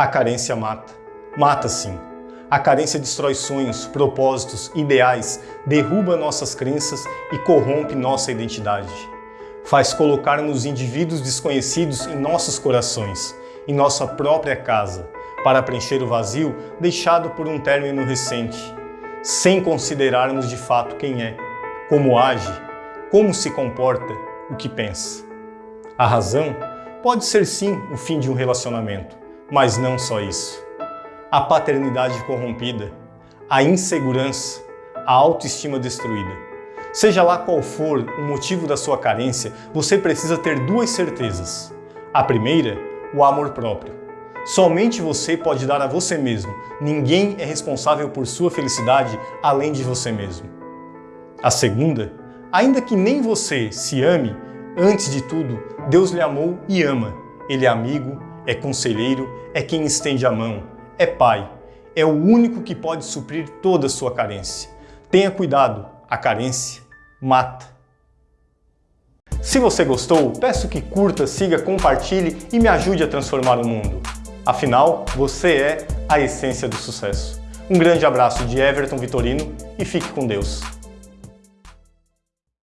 A carência mata. Mata sim. A carência destrói sonhos, propósitos, ideais, derruba nossas crenças e corrompe nossa identidade. Faz colocarmos indivíduos desconhecidos em nossos corações, em nossa própria casa, para preencher o vazio deixado por um término recente, sem considerarmos de fato quem é, como age, como se comporta, o que pensa. A razão pode ser sim o fim de um relacionamento, mas não só isso. A paternidade corrompida, a insegurança, a autoestima destruída. Seja lá qual for o motivo da sua carência, você precisa ter duas certezas. A primeira, o amor próprio. Somente você pode dar a você mesmo. Ninguém é responsável por sua felicidade além de você mesmo. A segunda, ainda que nem você se ame, antes de tudo, Deus lhe amou e ama. Ele é amigo, é conselheiro, é quem estende a mão, é pai. É o único que pode suprir toda a sua carência. Tenha cuidado, a carência mata. Se você gostou, peço que curta, siga, compartilhe e me ajude a transformar o mundo. Afinal, você é a essência do sucesso. Um grande abraço de Everton Vitorino e fique com Deus.